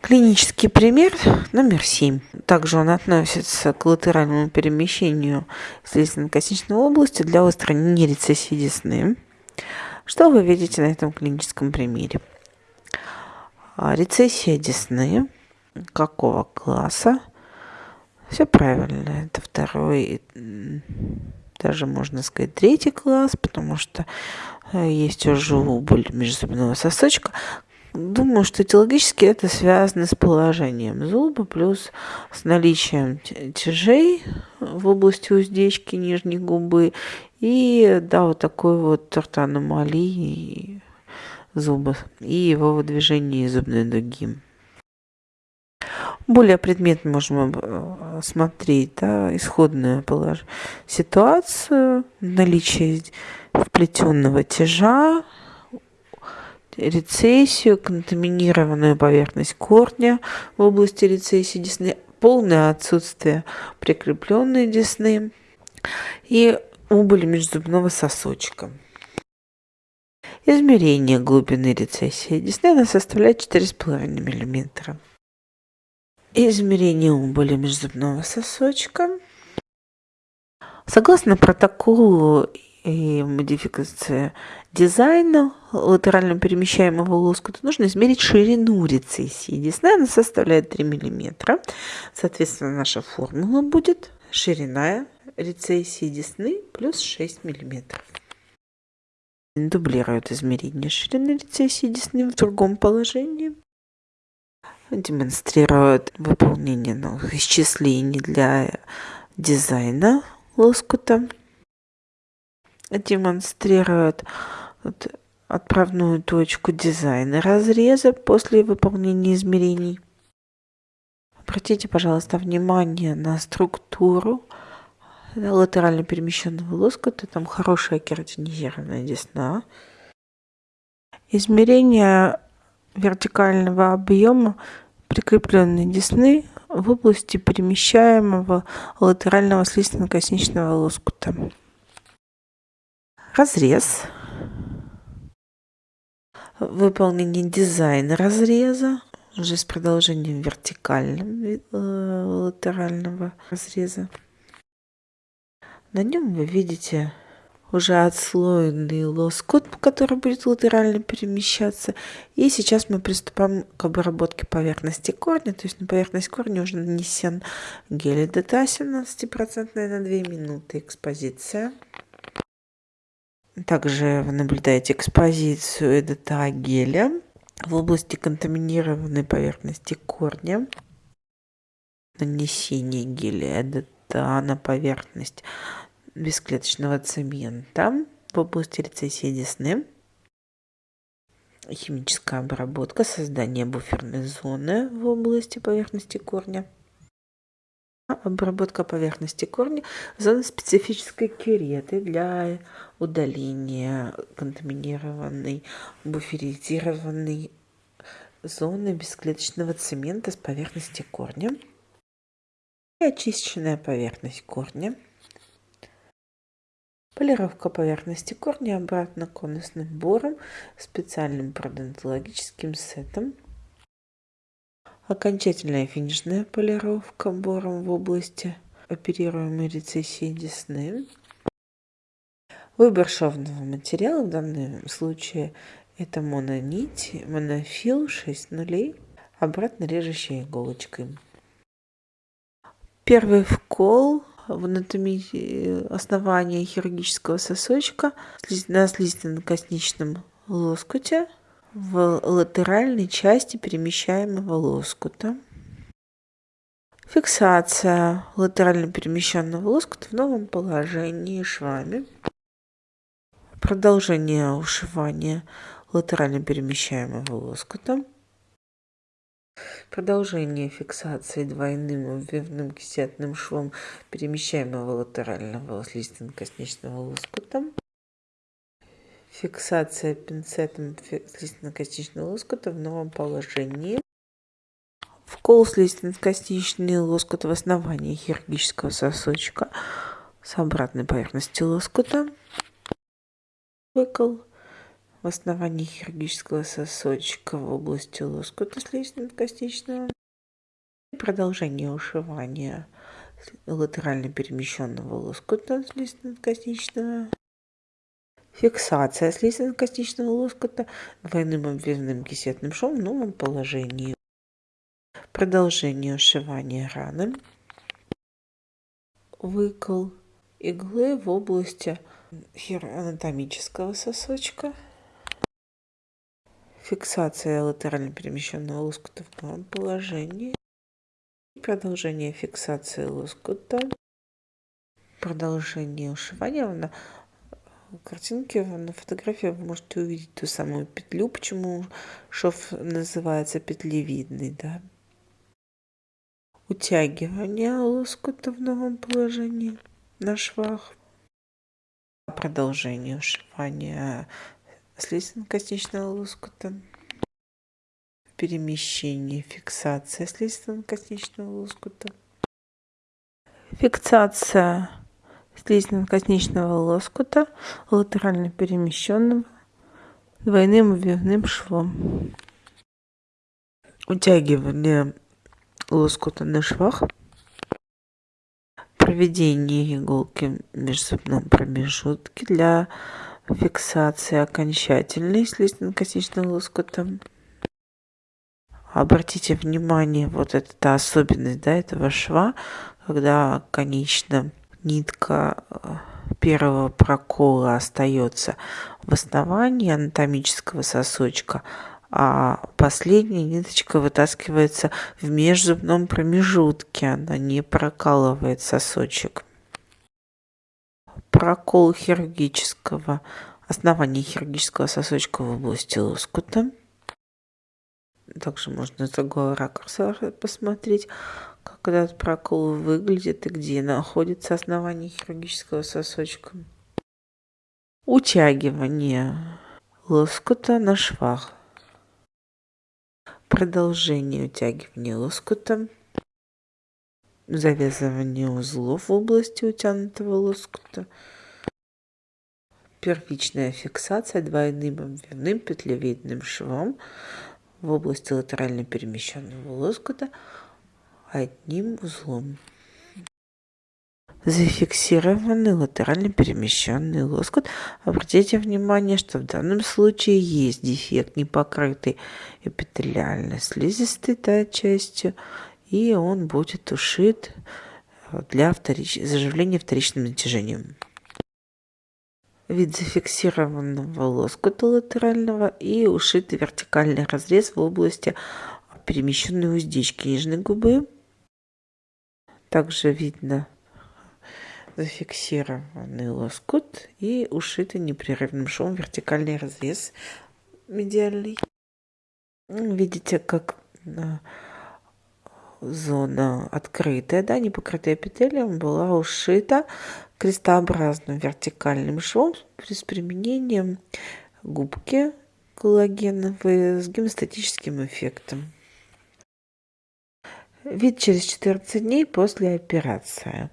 Клинический пример номер 7. Также он относится к латеральному перемещению слизистно-косничной области для устранения рецессии десны. Что вы видите на этом клиническом примере? А, рецессия десны. Какого класса? Все правильно. Это второй, даже можно сказать, третий класс, потому что э, есть уже убыль межзубного сосочка. Думаю, что этиологически это связано с положением зуба, плюс с наличием тяжей в области уздечки нижней губы и, да, вот такой вот ортоаномалии зуба и его выдвижение зубной дуги. Более предметно можем э, смотреть да, исходную полож... ситуацию, наличие вплетенного тяжа, рецессию, контаминированную поверхность корня в области рецессии десны, полное отсутствие прикрепленной десны и убыль межзубного сосочка. Измерение глубины рецессии десны она составляет 4,5 мм. Измерение убыли межзубного сосочка. Согласно протоколу и модификации дизайна латерально перемещаемого лоскута нужно измерить ширину рецессии десны. Она составляет 3 мм. Соответственно, наша формула будет ширина рецессии десны плюс 6 мм. Дублируют измерение ширины рецессии десны в другом положении. Демонстрируют выполнение новых исчислений для дизайна лоскута демонстрирует отправную точку дизайна разреза после выполнения измерений. Обратите, пожалуйста, внимание на структуру латерально перемещенного лоскута. Там хорошая кератинизированная десна. Измерение вертикального объема прикрепленной десны в области перемещаемого латерального слизистно-косничного лоскута разрез, выполнение дизайна разреза, уже с продолжением вертикального э, латерального разреза. На нем вы видите уже отслоенный лоскут, который будет латерально перемещаться. И сейчас мы приступаем к обработке поверхности корня. То есть на поверхность корня уже нанесен гель детасин 17% на 2 минуты экспозиция. Также вы наблюдаете экспозицию эдета геля в области контаминированной поверхности корня. Нанесение геля эдета на поверхность бесклеточного цемента в области рецессии десны. Химическая обработка, создание буферной зоны в области поверхности корня обработка поверхности корня зоны специфической кюреты для удаления контаминированной буферизированной зоны бесклеточного цемента с поверхности корня и очищенная поверхность корня. Полировка поверхности корня обратно конусным бором специальным пародонтологическим сетом Окончательная финишная полировка бором в области оперируемой рецессии десны. Выбор шовного материала в данном случае это мононить, монофил 6 нулей, обратно режущей иголочкой. Первый вкол в анатомии основания хирургического сосочка на слизистно-косничном лоскуте в латеральной части перемещаемого лоскута. Фиксация латерально перемещенного лоскута в новом положении швами. Продолжение ушивания латерально перемещаемого лоскута. Продолжение фиксации двойным обвивным кисетным швом перемещаемого латерального слизистно-косничного лоскута фиксация пинцетом слизистно-костичного лоскута в новом положении. Вкол слизистно-костичный лоскут в основании хирургического сосочка с обратной поверхности лоскута. Выкол в основании хирургического сосочка в области лоскута слизистно-костичного. Продолжение ушивания латерально перемещенного лоскута слизистно-костичного. Фиксация слизистно-костичного лоскута двойным обвязным кисетным швом в новом положении. Продолжение ушивания раны. Выкол иглы в области анатомического сосочка. Фиксация латерально перемещенного лоскута в новом положении. Продолжение фиксации лоскута. Продолжение ушивания. На картинке, на фотографии вы можете увидеть ту самую петлю. Почему шов называется петлевидный, да? Утягивание лоскута в новом положении на швах. Продолжение ушивания слизистно-костичного лоскута. Перемещение, фиксация слизистно-костичного лоскута. Фиксация слизистно-костичного лоскута латерально перемещенного двойным обвивным швом. Утягивание лоскута на швах проведение иголки в межзубном промежутке для фиксации окончательной слизистно-костичного лоскута. Обратите внимание, вот это особенность да, этого шва, когда конечно нитка э, первого прокола остается в основании анатомического сосочка, а последняя ниточка вытаскивается в межзубном промежутке, она не прокалывает сосочек. Прокол хирургического, основания хирургического сосочка в области лоскута. Также можно с другого ракурса посмотреть, как этот прокол выглядит и где находится основание хирургического сосочка. Утягивание лоскута на швах. Продолжение утягивания лоскута, завязывание узлов в области утянутого лоскута, первичная фиксация двойным обвивным петлевидным швом в области латерально перемещенного лоскута одним узлом зафиксированный латерально перемещенный лоскут. Обратите внимание, что в данном случае есть дефект непокрытый эпителиальной слизистой да, частью, и он будет ушит для вторич... заживления вторичным натяжением. Вид зафиксированного лоскута латерального и ушитый вертикальный разрез в области перемещенной уздечки нижней губы. Также видно зафиксированный лоскут и ушитый непрерывным швом вертикальный разрез медиальный. Видите, как зона открытая, да, не покрытая эпителием, была ушита крестообразным вертикальным швом с применением губки коллагеновые с гемостатическим эффектом. Вид через 14 дней после операции.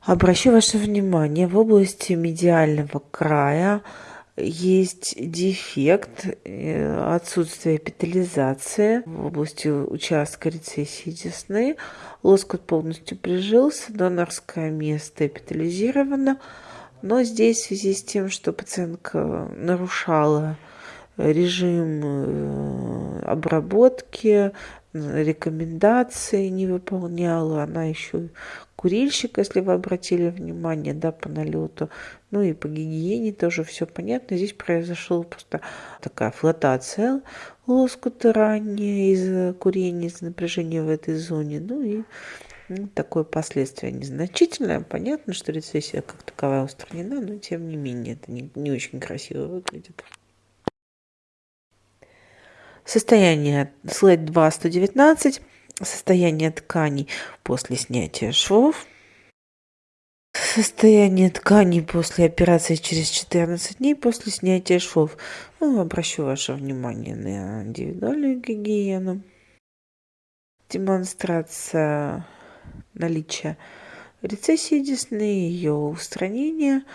Обращу ваше внимание, в области медиального края есть дефект э, отсутствие эпителизации в области участка рецессии десны. Лоскут полностью прижился, донорское место эпителизировано, но здесь в связи с тем, что пациентка нарушала режим э, обработки, рекомендации не выполняла, она еще курильщик, если вы обратили внимание, да, по налету, ну и по гигиене тоже все понятно. Здесь произошла просто такая флотация лоскута ранее из курения, из напряжения в этой зоне, ну и ну, такое последствие незначительное. Понятно, что рецессия как таковая устранена, но тем не менее это не, не очень красиво выглядит. Состояние слайд 2, 119. Состояние тканей после снятия швов. Состояние тканей после операции через 14 дней после снятия швов. Ну, обращу ваше внимание на индивидуальную гигиену. Демонстрация наличия рецессии десны, ее устранение –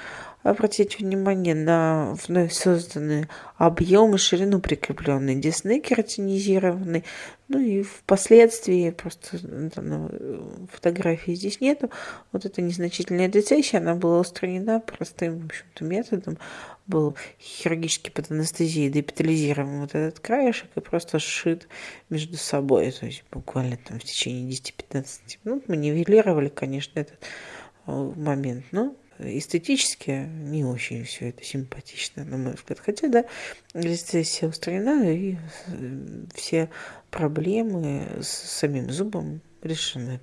обратить внимание на вновь созданный объем и ширину прикрепленной десны кератинизированной. Ну и впоследствии, просто там, фотографии здесь нету, вот эта незначительная децессия, она была устранена простым, в общем-то, методом. Был хирургически под анестезией депитализирован вот этот краешек и просто сшит между собой. То есть буквально там в течение 10-15 минут мы нивелировали, конечно, этот э, момент. Но эстетически не очень все это симпатично, на мой взгляд. Хотя, да, рецессия устранена, и э, все проблемы с самим зубом решены.